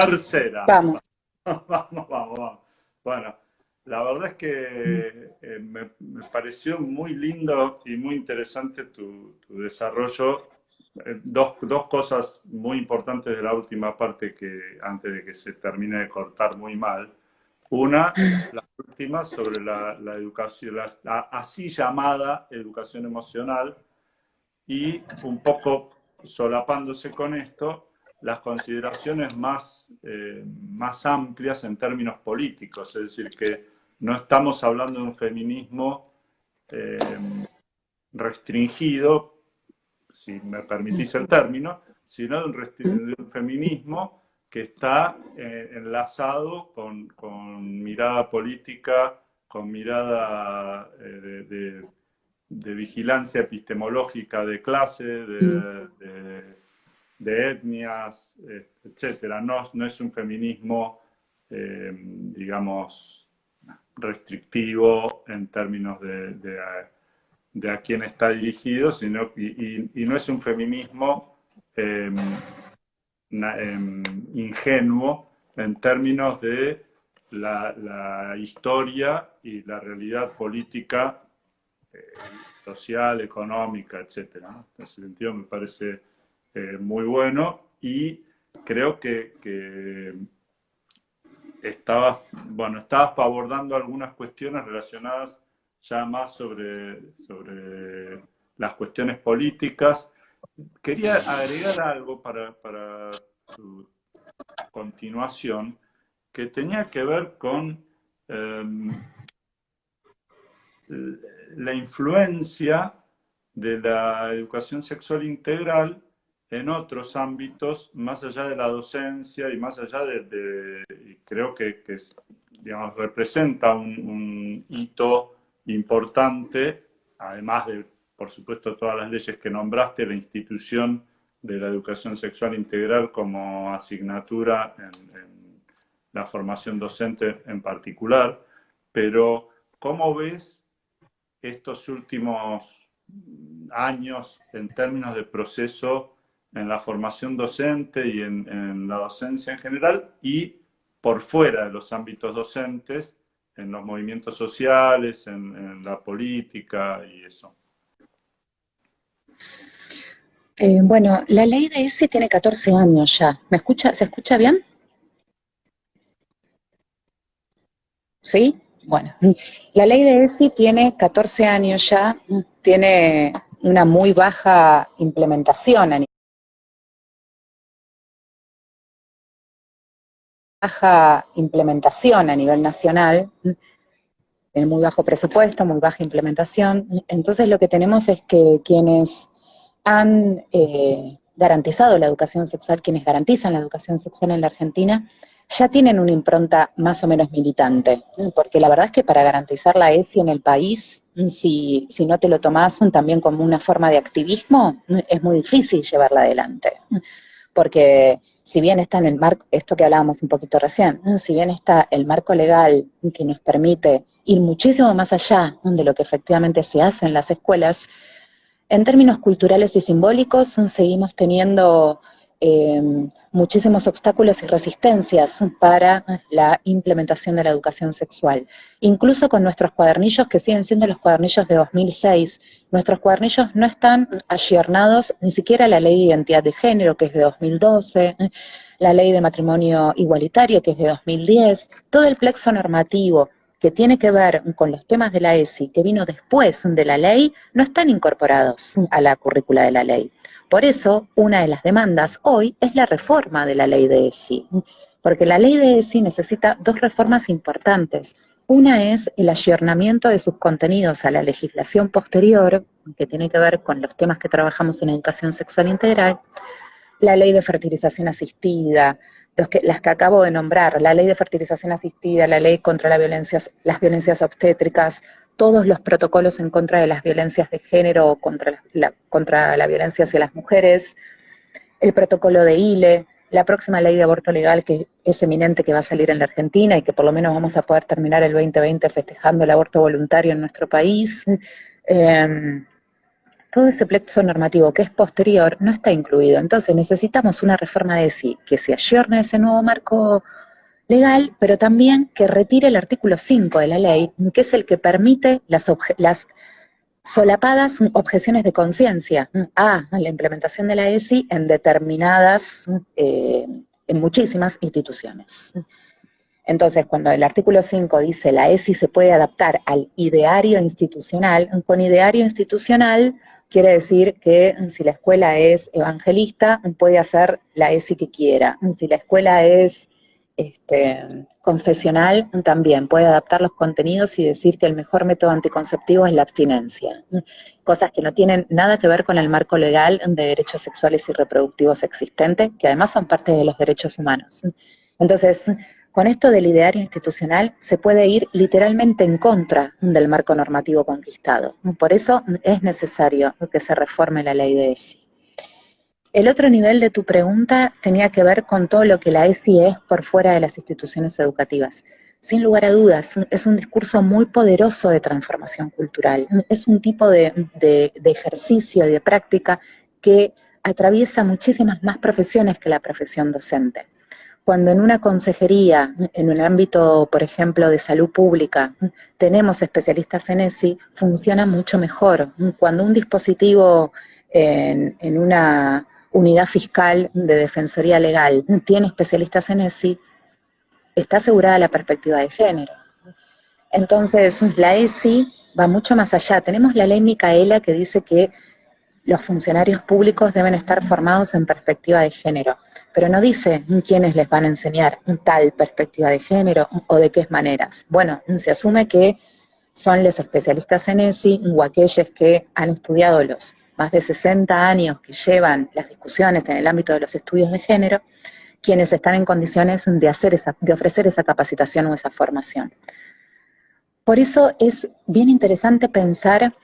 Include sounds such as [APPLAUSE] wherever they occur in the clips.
Tercera. Vamos. [LAUGHS] vamos, vamos, vamos. Bueno, la verdad es que eh, me, pareció muy lindo y muy interesante tu, desarrollo. Eh, dos, dos, cosas muy importantes de la última parte que antes de que se termine de cortar muy mal. Una, la última sobre la, educación, la, así llamada educación emocional y un poco solapándose con esto, las consideraciones más, eh, más amplias en términos políticos, es decir, que no estamos hablando de un feminismo eh, restringido, si me permitís el término, sino de un, feminismo que está eh, enlazado con, mirada política, con mirada eh, de, vigilancia epistemológica de clase, de, etnias, etc. No, no es un feminismo, digamos, restrictivo en términos de, a, quién está dirigido, sino, y, no es un feminismo em, em, ingenuo en términos de la, historia y la realidad política, eh, social, económica, etc. En ese sentido me parece eh, muy bueno y creo que estabas, bueno, estabas abordando algunas cuestiones relacionadas ya más sobre, sobre las cuestiones políticas. Quería agregar algo para, para tu continuación que tenía que ver con em, la influencia de la educación sexual integral en otros ámbitos, más allá de la docencia y más allá de, creo que, digamos, representa un, hito importante, además de, por supuesto, todas las leyes que nombraste, la institución de la educación sexual integral como asignatura en, la formación docente en particular, pero ¿cómo ves estos últimos años en términos de proceso en la formación docente y en, la docencia en general y por fuera de los ámbitos docentes, en los movimientos sociales, en, la política y eso. Eh, bueno, la ley de ESI tiene 14 años ya. ¿Me escucha? ¿Se escucha bien? ¿Sí? Bueno, [LAUGHS] la ley de ESI tiene 14 años ya, tiene una muy baja implementación a baja implementación a nivel nacional, en muy bajo presupuesto, muy baja implementación. Entonces lo que tenemos es que quienes han eh, garantizado la educación sexual, quienes garantizan la educación sexual en la Argentina, ya tienen una impronta más o menos militante, porque la verdad es que para garantizar la ESI en el país, si, si no te lo tomas también como una forma de activismo, es muy difícil llevarla adelante, porque si bien está en el marco, esto que hablábamos un poquito recién, si bien está el marco legal que nos permite ir muchísimo más allá de lo que efectivamente se hace en las escuelas, en términos culturales y simbólicos seguimos teniendo Em, muchísimos obstáculos y resistencias para la implementación de la educación sexual. Incluso con nuestros cuadernillos, que siguen siendo los cuadernillos de 2006, nuestros cuadernillos no están ayornados ni siquiera la ley de identidad de género, que es de 2012, la ley de matrimonio igualitario, que es de 2010, todo el plexo normativo que tiene que ver con los temas de la ESI, que vino después de la ley, no están incorporados a la currícula de la ley. Por eso, una de las demandas hoy es la reforma de la ley de ESI, porque la ley de ESI necesita dos reformas importantes. Una es el ayornamiento de sus contenidos a la legislación posterior, que tiene que ver con los temas que trabajamos en educación sexual integral, la ley de fertilización asistida, las que acabo de nombrar, la ley de fertilización asistida, la ley contra las violencias obstétricas, todos los protocolos en contra de las violencias de género o contra la, contra la violencia hacia las mujeres, el protocolo de ILE, la próxima ley de aborto legal que es eminente que va a salir en la Argentina y que por lo menos vamos a poder terminar el 2020 festejando el aborto voluntario en nuestro país. Em, todo ese plexo normativo que es posterior no está incluido. Entonces necesitamos una reforma de sí que se ayorne ese nuevo marco legal, pero también que retire el artículo 5 de la ley, que es el que permite las, solapadas objeciones de conciencia a la implementación de la ESI en determinadas, eh, en muchísimas instituciones. Entonces, cuando el artículo 5 dice la ESI se puede adaptar al ideario institucional, con ideario institucional quiere decir que si la escuela es evangelista, puede hacer la ESI que quiera. Si la escuela es este, confesional también puede adaptar los contenidos y decir que el mejor método anticonceptivo es la abstinencia. Cosas que no tienen nada que ver con el marco legal de derechos sexuales y reproductivos existente, que además son parte de los derechos humanos. Entonces, con esto del ideario institucional se puede ir literalmente en contra del marco normativo conquistado. Por eso es necesario que se reforme la ley de ESI. El otro nivel de tu pregunta tenía que ver con todo lo que la ESI es por fuera de las instituciones educativas. Sin lugar a dudas, es un discurso muy poderoso de transformación cultural. Es un tipo de, de, de ejercicio, de práctica que atraviesa muchísimas más profesiones que la profesión docente. Cuando en una consejería, en un ámbito, por ejemplo, de salud pública, tenemos especialistas en ESI, funciona mucho mejor. Cuando un dispositivo en, en una unidad fiscal de defensoría legal tiene especialistas en ESI, está asegurada la perspectiva de género. Entonces, la ESI va mucho más allá. Tenemos la ley Micaela que dice que los funcionarios públicos deben estar formados en perspectiva de género, pero no dice quiénes les van a enseñar tal perspectiva de género o de qué maneras. Bueno, se asume que son los especialistas en ESI o aquellos que han estudiado los más de 60 años que llevan las discusiones en el ámbito de los estudios de género, quienes están en condiciones de, hacer esa, de ofrecer esa capacitación o esa formación. Por eso es bien interesante pensar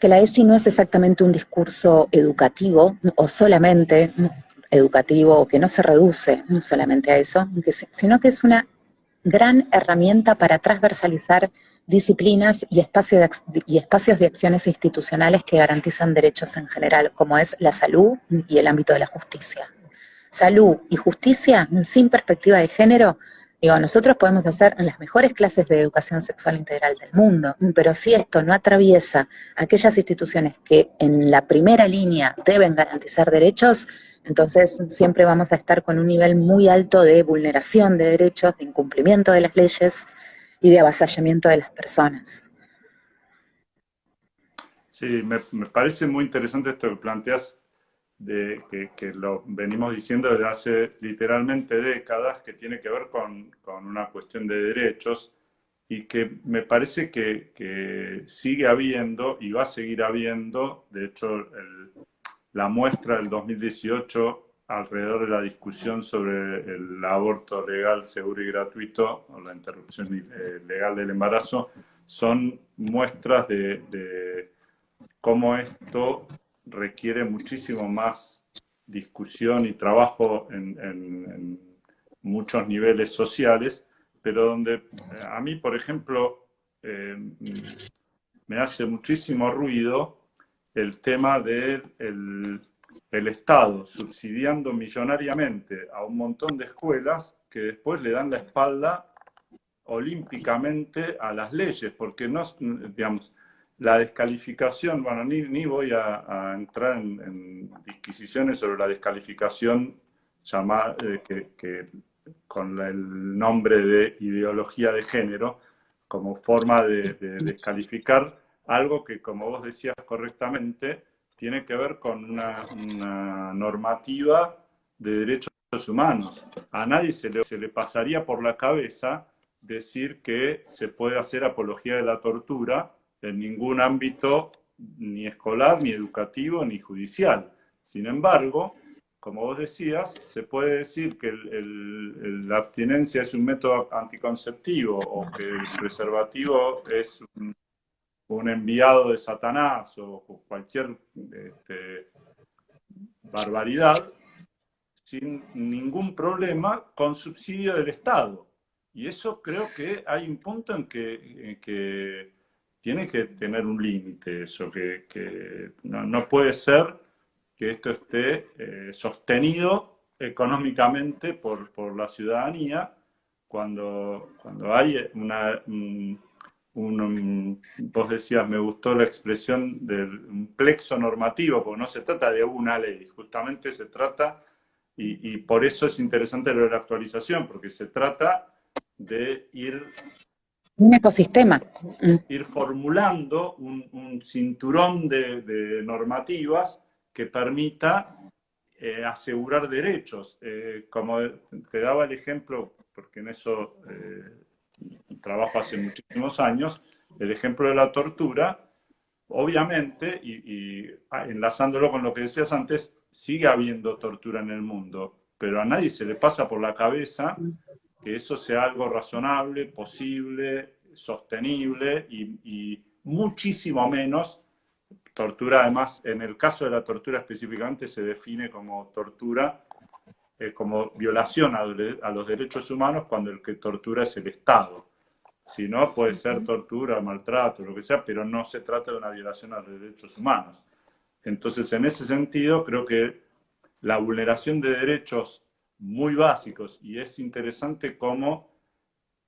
que la ESI no es exactamente un discurso educativo o solamente educativo o que no se reduce solamente a eso, sino que es una gran herramienta para transversalizar disciplinas y, y espacios de acciones institucionales que garantizan derechos en general, como es la salud y el ámbito de la justicia. Salud y justicia sin perspectiva de género, digo, nosotros podemos hacer las mejores clases de educación sexual integral del mundo, pero si esto no atraviesa aquellas instituciones que en la primera línea deben garantizar derechos, entonces siempre vamos a estar con un nivel muy alto de vulneración de derechos, de incumplimiento de las leyes, y de avasallamiento de las personas. Sí, me, parece muy interesante esto que planteas, de, que, lo venimos diciendo desde hace literalmente décadas, que tiene que ver con, una cuestión de derechos y que me parece que, sigue habiendo y va a seguir habiendo, de hecho la muestra del 2018 alrededor de la discusión sobre el aborto legal, seguro y gratuito, o la interrupción eh, legal del embarazo, son muestras de, cómo esto requiere muchísimo más discusión y trabajo en, muchos niveles sociales, pero donde eh, a mí, por ejemplo, eh, me hace muchísimo ruido el tema del el Estado subsidiando millonariamente a un montón de escuelas que después le dan la espalda olímpicamente a las leyes, porque no, digamos, la descalificación, bueno, ni, voy a, entrar en, disquisiciones sobre la descalificación llamada, eh, que, con el nombre de ideología de género, como forma de descalificar algo que, como vos decías correctamente, tiene que ver con una, normativa de derechos humanos. A nadie se le, se le pasaría por la cabeza decir que se puede hacer apología de la tortura en ningún ámbito ni escolar, ni educativo, ni judicial. Sin embargo, como vos decías, se puede decir que la abstinencia es un método anticonceptivo o que el preservativo es un enviado de Satanás o cualquier este, barbaridad sin ningún problema con subsidio del Estado. Y eso creo que hay un punto en que, tiene que tener un límite eso, que, no, puede ser que esto esté eh, sostenido económicamente por, la ciudadanía cuando, cuando hay una, un, vos decías, me gustó la expresión del plexo normativo, porque no se trata de una ley, justamente se trata, y, y por eso es interesante lo de la actualización, porque se trata de ir un ecosistema. Ir formulando un, cinturón de, normativas que permita eh, asegurar derechos. Eh, como te daba el ejemplo, porque en eso eh, trabajo hace muchísimos años, el ejemplo de la tortura, obviamente, y, y enlazándolo con lo que decías antes, sigue habiendo tortura en el mundo, pero a nadie se le pasa por la cabeza que eso sea algo razonable, posible, sostenible y, muchísimo menos tortura. Además, en el caso de la tortura específicamente se define como tortura, eh, como violación a, los derechos humanos cuando el que tortura es el Estado. Si no, puede ser tortura, maltrato, lo que sea, pero no se trata de una violación a los derechos humanos. Entonces, en ese sentido, creo que la vulneración de derechos muy básicos y es interesante cómo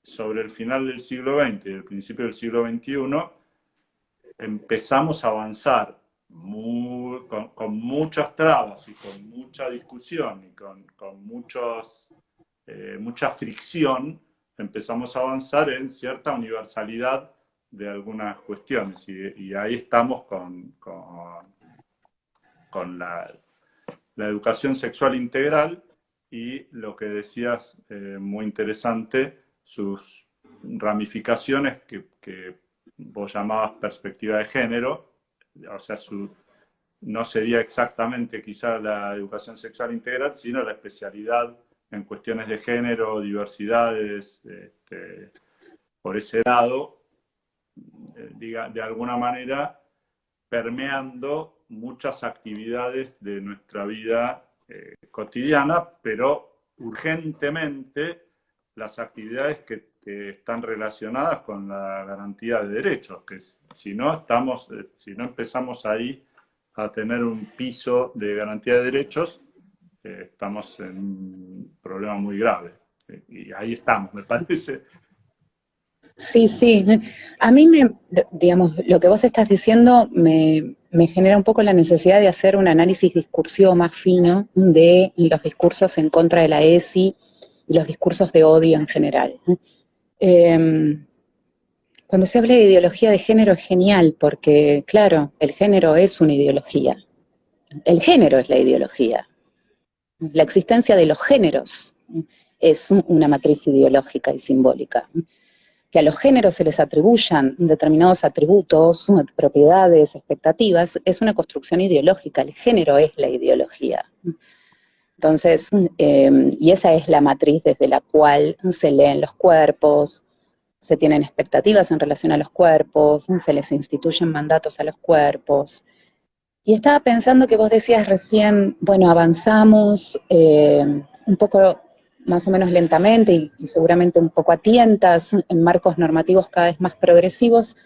sobre el final del siglo XX y el principio del siglo XXI empezamos a avanzar con, muchas trabas y con mucha discusión y con, muchos, eh, mucha fricción, empezamos a avanzar en cierta universalidad de algunas cuestiones. Y, ahí estamos con, con, la educación sexual integral, y lo que decías, eh, muy interesante, sus ramificaciones que, que, vos llamabas perspectiva de género, o sea, su, no sería exactamente quizá la educación sexual integral, sino la especialidad en cuestiones de género, diversidades, este, por ese lado, eh, diga, de alguna manera permeando muchas actividades de nuestra vida eh, cotidiana, pero urgentemente las actividades que, están relacionadas con la garantía de derechos, que si no, estamos, eh, si no empezamos ahí a tener un piso de garantía de derechos, eh, estamos en un problema muy grave. Y ahí estamos, me [LAUGHS] parece. Sí, sí. A mí, me, digamos, lo que vos estás diciendo me, me genera un poco la necesidad de hacer un análisis discursivo más fino de los discursos en contra de la ESI y los discursos de odio en general. Em, cuando se habla de ideología de género es genial, porque, claro, el género es una ideología. El género es la ideología. La existencia de los géneros es una matriz ideológica y simbólica que a los géneros se les atribuyan determinados atributos, propiedades, expectativas, es una construcción ideológica, el género es la ideología. Entonces, em, y esa es la matriz desde la cual se leen los cuerpos, se tienen expectativas en relación a los cuerpos, se les instituyen mandatos a los cuerpos. Y estaba pensando que vos decías recién, bueno, avanzamos eh, un poco más o menos lentamente y, seguramente un poco a tientas en marcos normativos cada vez más progresivos.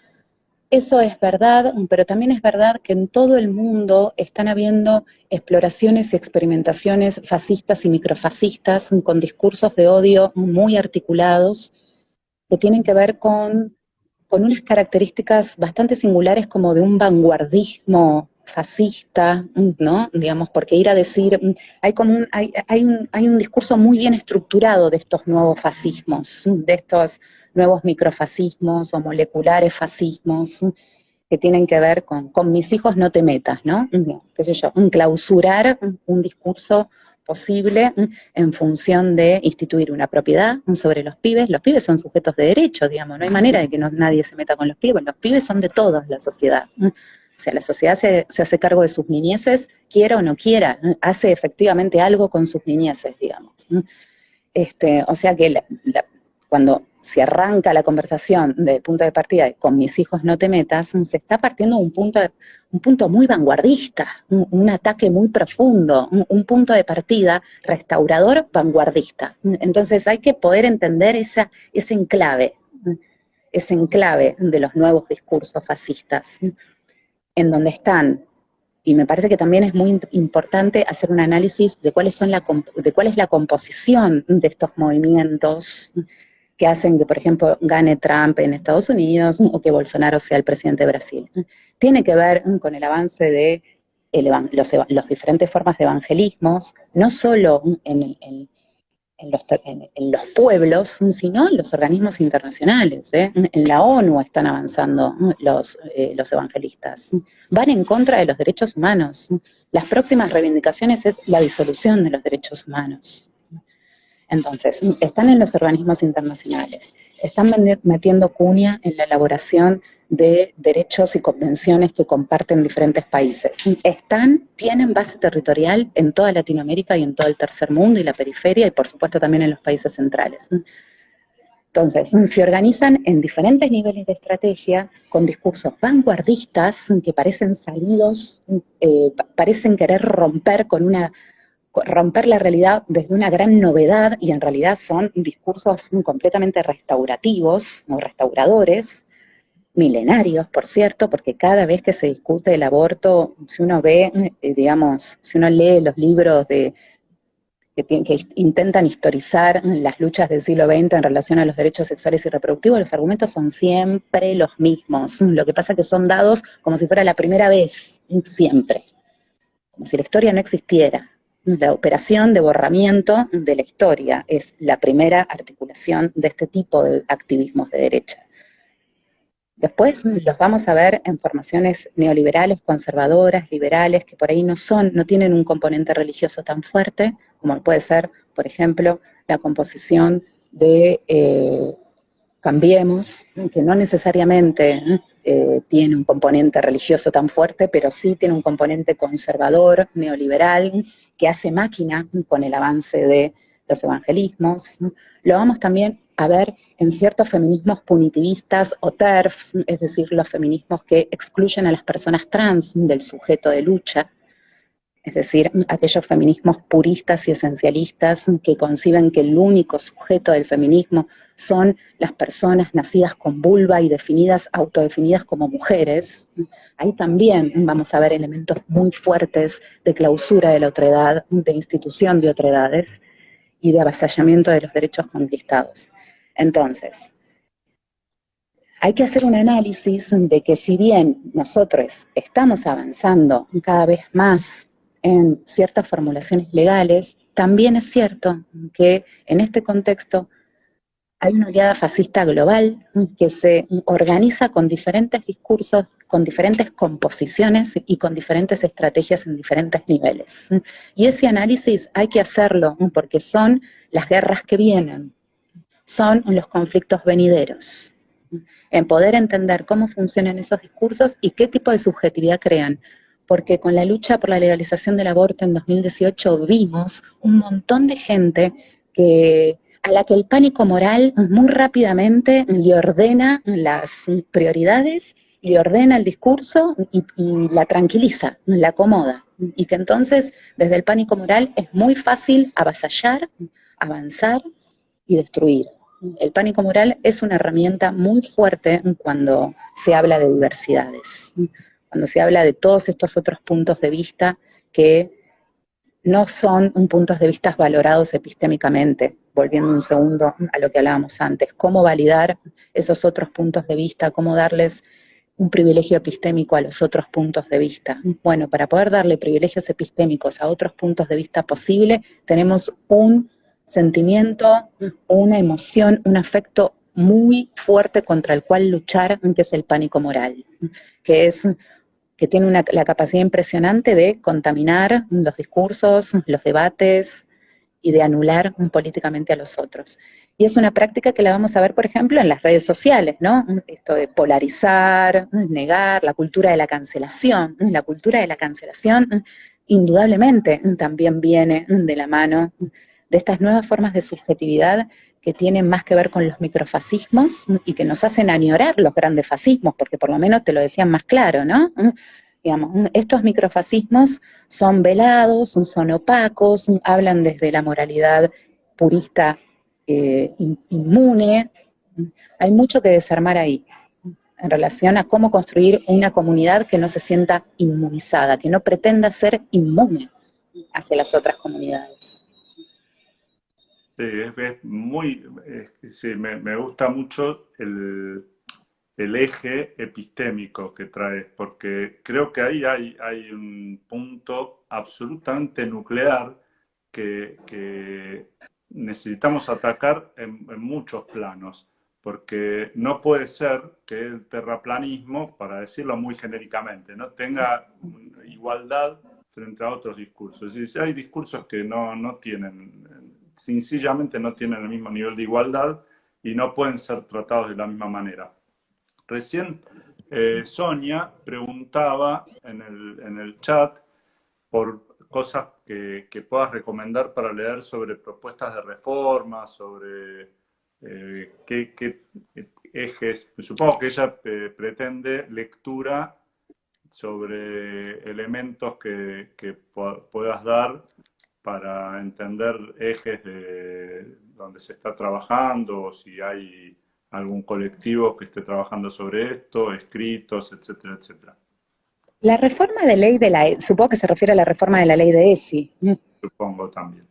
Eso es verdad, pero también es verdad que en todo el mundo están habiendo exploraciones y experimentaciones fascistas y microfascistas con discursos de odio muy articulados que tienen que ver con, con unas características bastante singulares como de un vanguardismo fascista, ¿no? Digamos, porque ir a decir, hay como un, hay, hay, un, hay un discurso muy bien estructurado de estos nuevos fascismos, de estos nuevos microfascismos o moleculares fascismos, que tienen que ver con, con mis hijos no te metas, ¿no? qué sé yo, clausurar un discurso posible en función de instituir una propiedad sobre los pibes. Los pibes son sujetos de derecho, digamos, no hay manera de que nadie se meta con los pibes. Los pibes son de todos la sociedad. O sea, la sociedad se, hace cargo de sus niñeces, quiera o no quiera, hace efectivamente algo con sus niñeces, digamos. Este, o sea que cuando se arranca la conversación de punto de partida con mis hijos no te metas, se está partiendo un punto, un punto muy vanguardista, un, ataque muy profundo, un, punto de partida restaurador vanguardista. Entonces hay que poder entender esa, ese enclave es enclave de los nuevos discursos fascistas, en donde están, y me parece que también es muy importante hacer un análisis de, cuáles son la, de cuál es la composición de estos movimientos que hacen que, por ejemplo, gane Trump en Estados Unidos o que Bolsonaro sea el presidente de Brasil. Tiene que ver con el avance de los, diferentes formas de evangelismos, no solo en, los, pueblos, sino en los organismos internacionales. ¿eh? En la ONU están avanzando los, eh, los evangelistas. Van en contra de los derechos humanos. Las próximas reivindicaciones es la disolución de los derechos humanos. Entonces, están en los organismos internacionales, están metiendo cuña en la elaboración de derechos y convenciones que comparten diferentes países. Están, tienen base territorial en toda Latinoamérica y en todo el tercer mundo y la periferia y por supuesto también en los países centrales. Entonces, se organizan en diferentes niveles de estrategia con discursos vanguardistas que parecen salidos, eh, parecen querer romper con una romper la realidad desde una gran novedad y en realidad son discursos completamente restaurativos o restauradores, milenarios, por cierto, porque cada vez que se discute el aborto, si uno ve, eh, digamos, si uno lee los libros de que, intentan historizar las luchas del siglo XX en relación a los derechos sexuales y reproductivos, los argumentos son siempre los mismos. Lo que pasa es que son dados como si fuera la primera vez, siempre. Como si la historia no existiera. La operación de borramiento de la historia es la primera articulación de este tipo de activismos de derecha. Después los vamos a ver en formaciones neoliberales, conservadoras, liberales, que por ahí no son, no tienen un componente religioso tan fuerte, como puede ser, por ejemplo, la composición de eh, Cambiemos, que no necesariamente eh, tiene un componente religioso tan fuerte, pero sí tiene un componente conservador, neoliberal, que hace máquina con el avance de los evangelismos. Lo vamos también a ver en ciertos feminismos punitivistas o TERFs, es decir, los feminismos que excluyen a las personas trans del sujeto de lucha, es decir, aquellos feminismos puristas y esencialistas que conciben que el único sujeto del feminismo son las personas nacidas con vulva y definidas, autodefinidas como mujeres. Ahí también vamos a ver elementos muy fuertes de clausura de la otredad, de institución de otredades y de avasallamiento de los derechos conquistados. Entonces, hay que hacer un análisis de que si bien nosotros estamos avanzando cada vez más en ciertas formulaciones legales, también es cierto que en este contexto hay una oleada fascista global que se organiza con diferentes discursos, con diferentes composiciones y con diferentes estrategias en diferentes niveles. Y ese análisis hay que hacerlo porque son las guerras que vienen, son los conflictos venideros. En poder entender cómo funcionan esos discursos y qué tipo de subjetividad crean. Porque con la lucha por la legalización del aborto en 2018 vimos un montón de gente que, a la que el pánico moral muy rápidamente le ordena las prioridades, le ordena el discurso y, y la tranquiliza, la acomoda. Y que entonces, desde el pánico moral, es muy fácil avasallar, avanzar y destruir. El pánico moral es una herramienta muy fuerte cuando se habla de diversidades, cuando se habla de todos estos otros puntos de vista que no son puntos de vista valorados epistémicamente, volviendo un segundo a lo que hablábamos antes, cómo validar esos otros puntos de vista, cómo darles un privilegio epistémico a los otros puntos de vista. Bueno, para poder darle privilegios epistémicos a otros puntos de vista posible, tenemos un sentimiento, una emoción, un afecto muy fuerte contra el cual luchar, que es el pánico moral, que es que tiene la capacidad impresionante de contaminar los discursos, los debates y de anular políticamente a los otros. Y es una práctica que la vamos a ver, por ejemplo, en las redes sociales, ¿no? Esto de polarizar, negar, la cultura de la cancelación. La cultura de la cancelación indudablemente también viene de la mano de estas nuevas formas de subjetividad que tienen más que ver con los microfascismos y que nos hacen añorar los grandes fascismos, porque por lo menos te lo decían más claro, ¿no? Digamos, estos microfascismos son velados, son opacos, hablan desde la moralidad purista eh, inmune, Hay mucho que desarmar ahí en relación a cómo construir una comunidad que no se sienta inmunizada, que no pretenda ser inmune hacia las otras comunidades. Sí, es, muy, sí, me, gusta mucho el, eje epistémico que traes, porque creo que ahí hay, hay un punto absolutamente nuclear que, necesitamos atacar en, en, muchos planos, porque no puede ser que el terraplanismo, para decirlo muy genéricamente, no tenga igualdad frente a otros discursos. Es decir, hay discursos que no, no tienen sencillamente no tienen el mismo nivel de igualdad y no pueden ser tratados de la misma manera. Recién eh, Sonia preguntaba en el, chat por cosas que, puedas recomendar para leer sobre propuestas de reforma, sobre eh, qué, ejes, supongo que ella eh, pretende lectura sobre elementos que, que puedas dar para entender ejes de donde se está trabajando, si hay algún colectivo que esté trabajando sobre esto, escritos, etcétera, etcétera. La reforma de ley de la, supongo que se refiere a la reforma de la ley de ESI. Supongo también.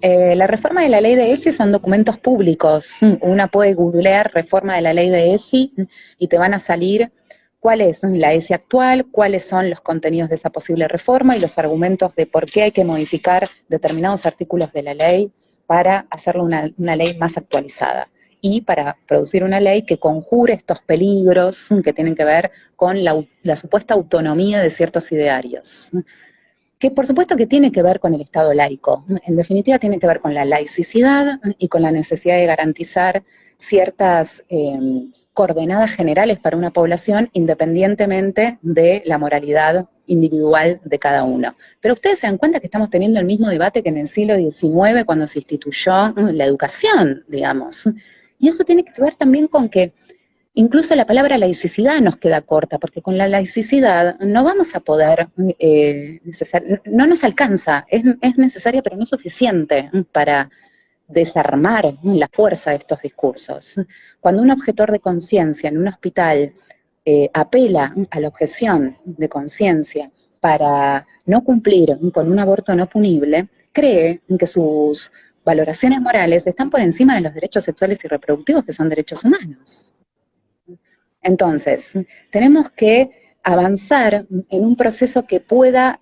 Eh, la reforma de la ley de ESI son documentos públicos. Una puede googlear reforma de la ley de ESI y te van a salir cuál es la ESI actual, cuáles son los contenidos de esa posible reforma y los argumentos de por qué hay que modificar determinados artículos de la ley para hacerlo una, ley más actualizada y para producir una ley que conjure estos peligros que tienen que ver con la, supuesta autonomía de ciertos idearios. Que por supuesto que tiene que ver con el Estado laico, en definitiva tiene que ver con la laicidad y con la necesidad de garantizar ciertas eh, coordenadas generales para una población independientemente de la moralidad individual de cada uno. Pero ustedes se dan cuenta que estamos teniendo el mismo debate que en el siglo XIX cuando se instituyó mm, la educación, digamos. Y eso tiene que ver también con que incluso la palabra laicidad nos queda corta, porque con la laicidad no vamos a poder, eh, no nos alcanza, es, es necesaria pero no suficiente para desarmar la fuerza de estos discursos. Cuando un objetor de conciencia en un hospital eh, apela a la objeción de conciencia para no cumplir con un aborto no punible, cree que sus valoraciones morales están por encima de los derechos sexuales y reproductivos, que son derechos humanos. Entonces, tenemos que avanzar en un proceso que pueda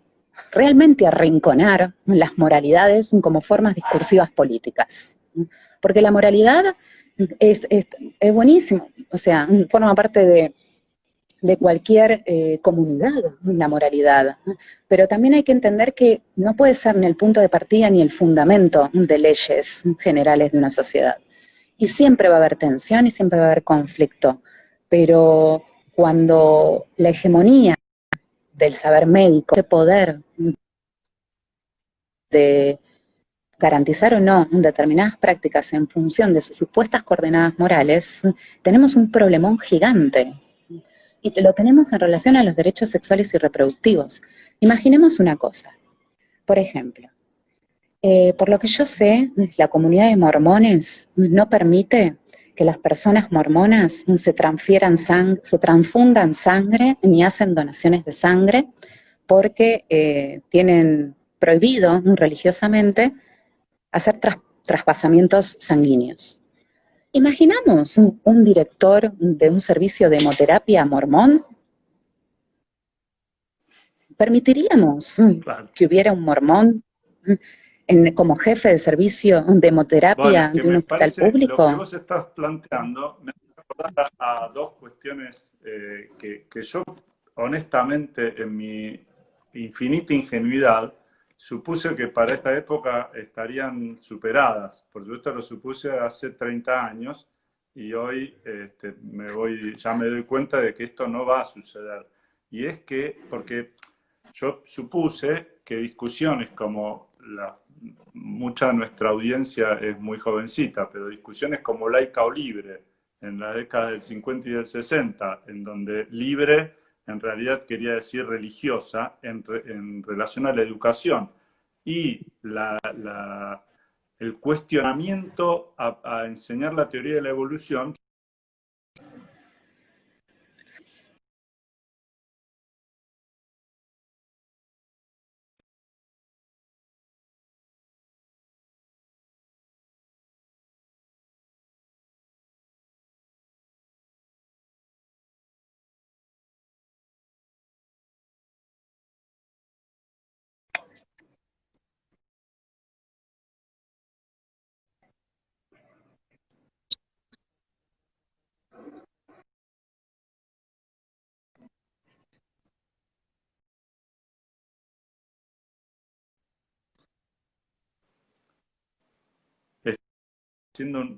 realmente arrinconar las moralidades como formas discursivas políticas. Porque la moralidad es, es, buenísimo, o sea, forma parte de, cualquier eh, comunidad, la moralidad. Pero también hay que entender que no puede ser ni el punto de partida ni el fundamento de leyes generales de una sociedad. Y siempre va a haber tensión y siempre va a haber conflicto. Pero cuando la hegemonía del saber médico, ese poder de garantizar o no determinadas prácticas en función de sus supuestas coordenadas morales, tenemos un problemón gigante. Y lo tenemos en relación a los derechos sexuales y reproductivos. Imaginemos una cosa. Por ejemplo, eh, por lo que yo sé, la comunidad de mormones no permite que las personas mormonas se transfieran se transfundan sangre ni hacen donaciones de sangre porque eh, tienen prohibido religiosamente hacer traspasamientos sanguíneos. Imaginamos un, director de un servicio de hemoterapia mormón. ¿Permitiríamos que hubiera un mormón como jefe de servicio de hemoterapia de un hospital público? Lo que vos estás planteando me acuerda a dos cuestiones eh, que, que, yo, honestamente, en mi infinita ingenuidad, supuse que para esta época estarían superadas. Por supuesto lo supuse hace 30 años y hoy este, me voy, ya me doy cuenta de que esto no va a suceder. Y es que, porque yo supuse que discusiones como la mucha de nuestra audiencia es muy jovencita, pero discusiones como laica o libre en la década del 50 y del 60, en donde libre en realidad quería decir religiosa en, relación a la educación. Y la, el cuestionamiento a, enseñar la teoría de la evolución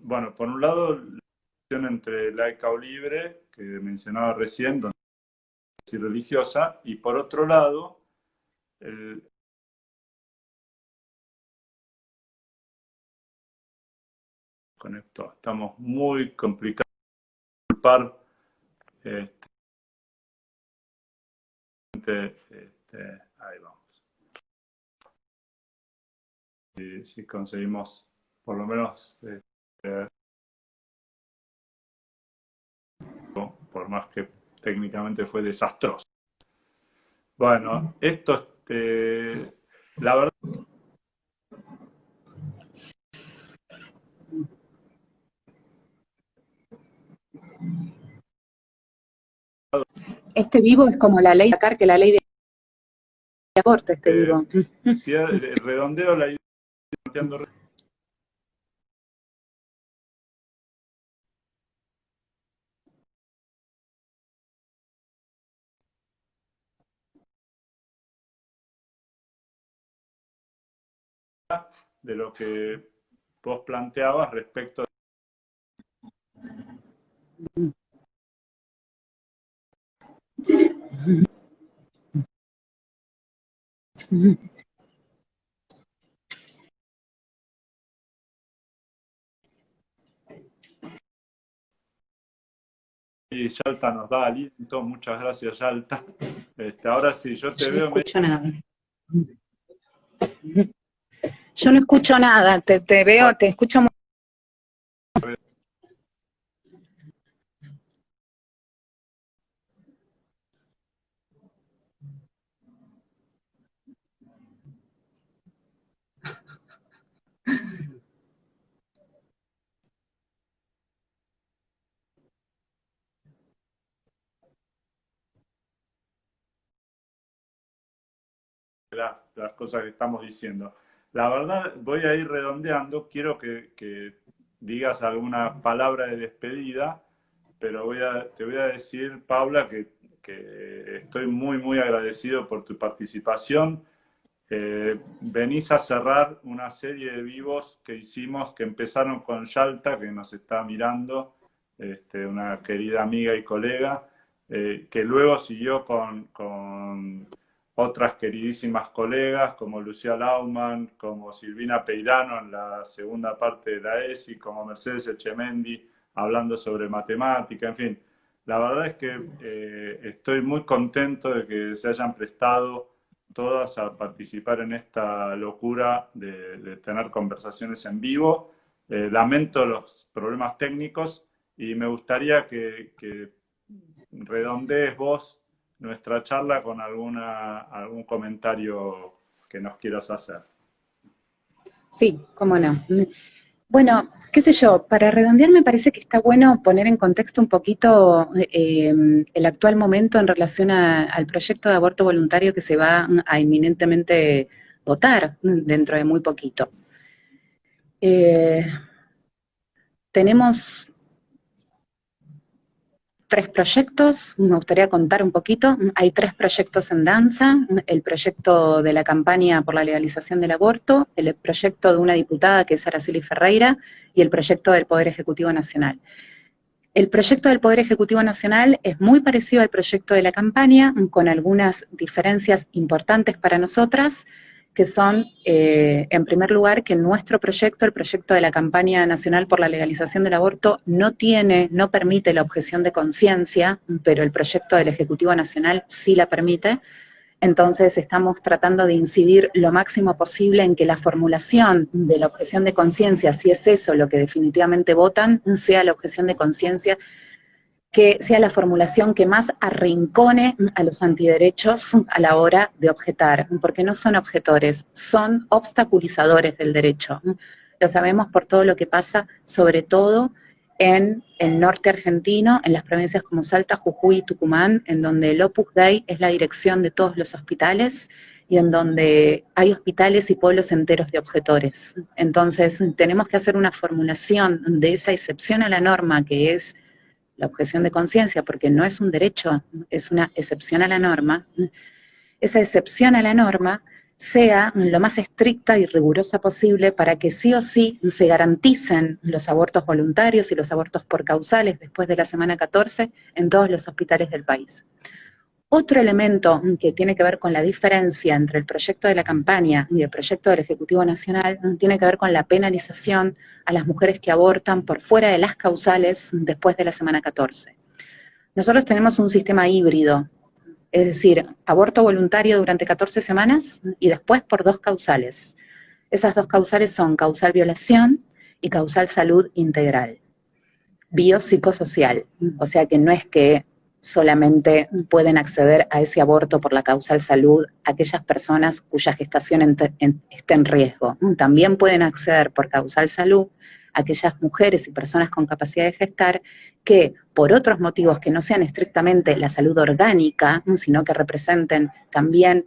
bueno, por un lado, la relación entre laica o libre, que mencionaba recién, donde es religiosa, y por otro lado, con esto estamos muy complicados este, este, ahí vamos. Y si conseguimos por lo menos eh, por más que técnicamente fue desastroso. Bueno, esto, este, la verdad... Este vivo es como la ley de sacar que la ley de aborto, este eh, vivo. Si redondeo la idea de lo que vos planteabas respecto a Y Yalta nos da aliento, muchas gracias Yalta. Este, ahora sí, yo te veo... Nada. Yo no escucho nada, te, te veo, te escucho muy... las cosas que estamos diciendo. La verdad, voy a ir redondeando, quiero que, digas alguna palabra de despedida, pero te voy a decir, Paula, que, estoy muy, muy agradecido por tu participación. Eh, venís a cerrar una serie de vivos que hicimos, que empezaron con Yalta, que nos está mirando, este, una querida amiga y colega, eh, que luego siguió con otras queridísimas colegas como Lucía Lauman, como Silvina Peirano en la segunda parte de la ESI, como Mercedes Echemendi hablando sobre matemática, en fin. La verdad es que eh, estoy muy contento de que se hayan prestado todas a participar en esta locura de, tener conversaciones en vivo. Eh, lamento los problemas técnicos y me gustaría que, que redondees vos nuestra charla con alguna, algún comentario que nos quieras hacer. Sí, cómo no. Bueno, qué sé yo, para redondear me parece que está bueno poner en contexto un poquito em, el actual momento en relación al proyecto de aborto voluntario que se va a inminentemente votar dentro de muy poquito. Eh, tenemos tres proyectos, me gustaría contar un poquito. Hay tres proyectos en danza, el proyecto de la campaña por la legalización del aborto, el proyecto de una diputada que es Araceli Ferreira y el proyecto del Poder Ejecutivo Nacional. El proyecto del Poder Ejecutivo Nacional es muy parecido al proyecto de la campaña, con algunas diferencias importantes para nosotras, que son, eh, en primer lugar, que nuestro proyecto, el proyecto de la campaña nacional por la legalización del aborto, no tiene, no permite la objeción de conciencia, pero el proyecto del Ejecutivo Nacional sí la permite. entonces estamos tratando de incidir lo máximo posible en que la formulación de la objeción de conciencia, si es eso lo que definitivamente votan, sea la objeción de conciencia que sea la formulación que más arrincone a los antiderechos a la hora de objetar, porque no son objetores, son obstaculizadores del derecho. Lo sabemos por todo lo que pasa, sobre todo en el norte argentino, en las provincias como Salta, Jujuy y Tucumán, en donde el Opus Dei es la dirección de todos los hospitales y en donde hay hospitales y pueblos enteros de objetores. Entonces, tenemos que hacer una formulación de esa excepción a la norma, que es la objeción de conciencia, porque no es un derecho, es una excepción a la norma. Esa excepción a la norma sea lo más estricta y rigurosa posible para que sí o sí se garanticen los abortos voluntarios y los abortos por causales después de la semana 14 en todos los hospitales del país. Otro elemento que tiene que ver con la diferencia entre el proyecto de la campaña y el proyecto del Ejecutivo Nacional tiene que ver con la penalización a las mujeres que abortan por fuera de las causales después de la semana 14. Nosotros tenemos un sistema híbrido es decir, aborto voluntario durante 14 semanas y después por dos causales. Esas dos causales son causal violación y causal salud integral, biopsicosocial, o sea que no es que solamente pueden acceder a ese aborto por la causal salud aquellas personas cuya gestación esté en riesgo. También pueden acceder por causal salud aquellas mujeres y personas con capacidad de gestar que por otros motivos que no sean estrictamente la salud orgánica, sino que representen también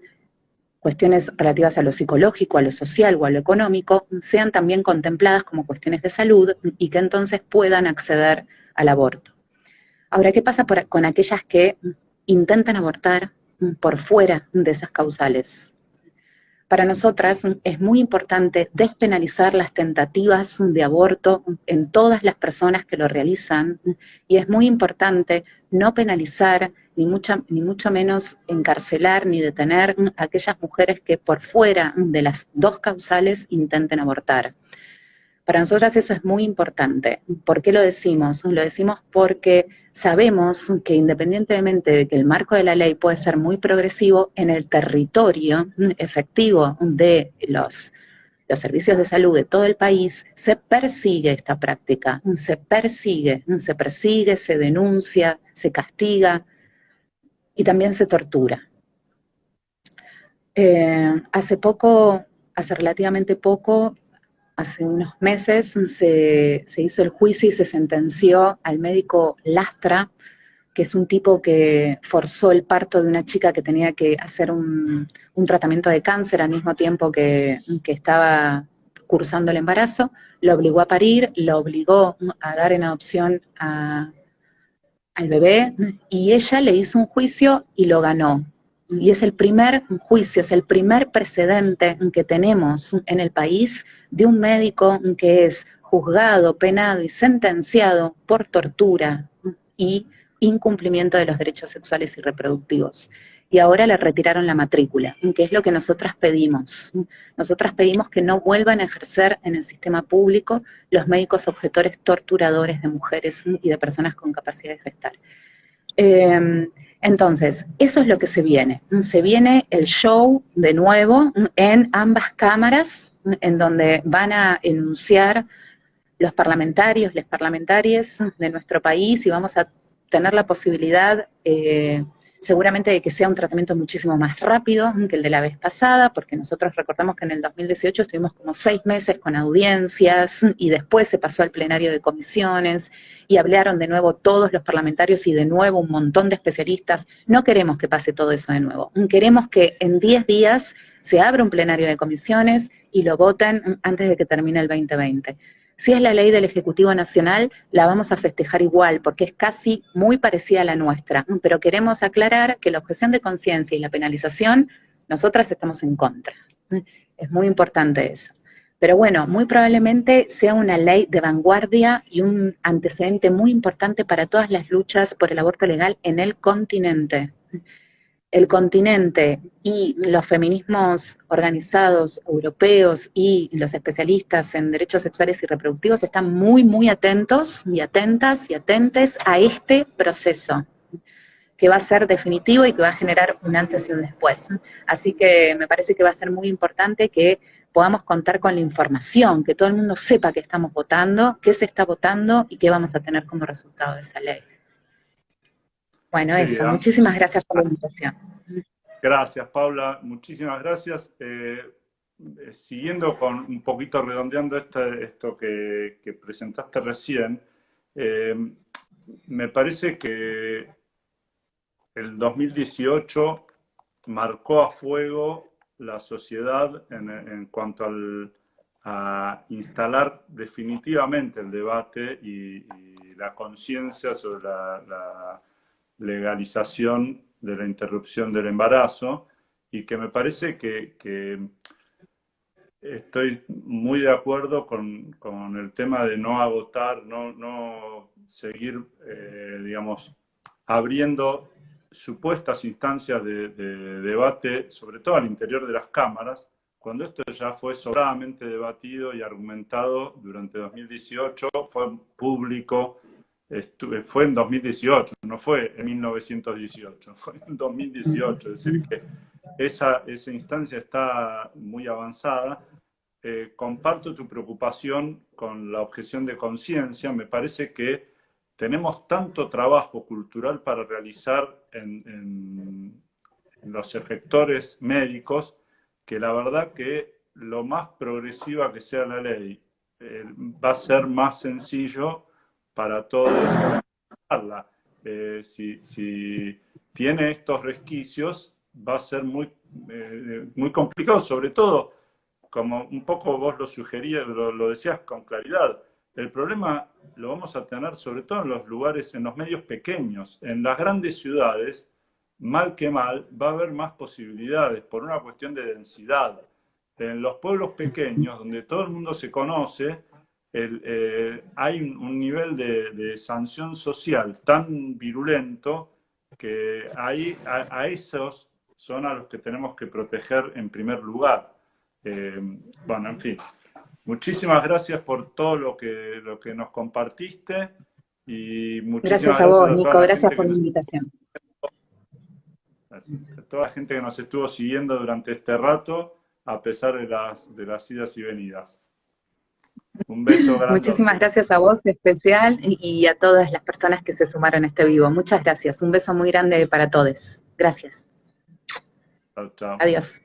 cuestiones relativas a lo psicológico, a lo social o a lo económico, sean también contempladas como cuestiones de salud y que entonces puedan acceder al aborto. Ahora, ¿qué pasa con aquellas que intentan abortar por fuera de esas causales? Para nosotras es muy importante despenalizar las tentativas de aborto en todas las personas que lo realizan y es muy importante no penalizar ni, ni mucho menos encarcelar ni detener a aquellas mujeres que por fuera de las dos causales intenten abortar. Para nosotras eso es muy importante. ¿Por qué lo decimos? Lo decimos porque sabemos que independientemente de que el marco de la ley puede ser muy progresivo, en el territorio efectivo de los, los servicios de salud de todo el país, se persigue esta práctica, se persigue, se persigue, se denuncia, se castiga y también se tortura. Eh, hace poco, hace relativamente poco, hace unos meses se, hizo el juicio y se sentenció al médico Lastra, que es un tipo que forzó el parto de una chica que tenía que hacer un, tratamiento de cáncer al mismo tiempo que, estaba cursando el embarazo, lo obligó a parir, lo obligó a dar en adopción al bebé y ella le hizo un juicio y lo ganó. Y es el primer juicio, es el primer precedente que tenemos en el país de un médico que es juzgado, penado y sentenciado por tortura y incumplimiento de los derechos sexuales y reproductivos. Y ahora le retiraron la matrícula, que es lo que nosotras pedimos. Nosotras pedimos que no vuelvan a ejercer en el sistema público los médicos objetores torturadores de mujeres y de personas con capacidad de gestar. Em, entonces, eso es lo que se viene. Se viene el show de nuevo en ambas cámaras en donde van a enunciar los parlamentarios, las parlamentarias de nuestro país y vamos a tener la posibilidad eh, seguramente de que sea un tratamiento muchísimo más rápido que el de la vez pasada, porque nosotros recordamos que en el 2018 estuvimos como seis meses con audiencias y después se pasó al plenario de comisiones y hablaron de nuevo todos los parlamentarios y de nuevo un montón de especialistas. No queremos que pase todo eso de nuevo. Queremos que en 10 días se abra un plenario de comisiones y lo voten antes de que termine el 2020. Si es la ley del Ejecutivo Nacional, la vamos a festejar igual, porque es casi muy parecida a la nuestra. Pero queremos aclarar que la objeción de conciencia y la penalización, nosotras estamos en contra. Es muy importante eso. Pero bueno, muy probablemente sea una ley de vanguardia y un antecedente muy importante para todas las luchas por el aborto legal en el continente el continente y los feminismos organizados europeos y los especialistas en derechos sexuales y reproductivos están muy, muy atentos y atentas y atentes a este proceso. que va a ser definitivo y que va a generar un antes y un después. Así que me parece que va a ser muy importante que podamos contar con la información, que todo el mundo sepa que estamos votando, qué se está votando y qué vamos a tener como resultado de esa ley. Bueno, eso, muchísimas gracias por la invitación. Gracias, Paula, muchísimas gracias. Eh, eh, siguiendo con un poquito redondeando esto que, presentaste recién, eh, me parece que el 2018 marcó a fuego la sociedad en, cuanto a instalar definitivamente el debate y, la conciencia sobre la, legalización de la interrupción del embarazo y que me parece que Estoy muy de acuerdo con, el tema de no agotar, no, no seguir, eh, digamos, abriendo supuestas instancias de, debate, sobre todo al interior de las cámaras, cuando esto ya fue sobradamente debatido y argumentado durante 2018, fue público, fue en 2018, no fue en 1918, [LAUGHS] fue en 2018, es decir, que esa, esa instancia está muy avanzada. Eh, comparto tu preocupación con la objeción de conciencia. Me parece que tenemos tanto trabajo cultural para realizar en, los efectores médicos que la verdad que lo más progresiva que sea la ley eh, va a ser más sencillo para todos. Eh, si, si tiene estos resquicios, va a ser muy, eh, muy complicado, sobre todo, como un poco vos lo sugerías, lo, decías con claridad, el problema lo vamos a tener sobre todo en los lugares, en los medios pequeños. En las grandes ciudades, mal que mal, va a haber más posibilidades por una cuestión de densidad. En los pueblos pequeños, donde todo el mundo se conoce, eh, hay un, nivel de, de, sanción social tan virulento que ahí a, a esos son a los que tenemos que proteger en primer lugar. Eh, bueno, en fin. Muchísimas gracias por todo lo que, lo que nos compartiste y muchísimas gracias a vos, Nico, gracias por la invitación. A toda la gente que nos estuvo siguiendo durante este rato, a pesar de las, de las idas y venidas. Un beso grande. Muchísimas gracias a vos especial y a todas las personas que se sumaron a este vivo. Muchas gracias. Un beso muy grande para todos. Gracias. Chao, chao. Adiós.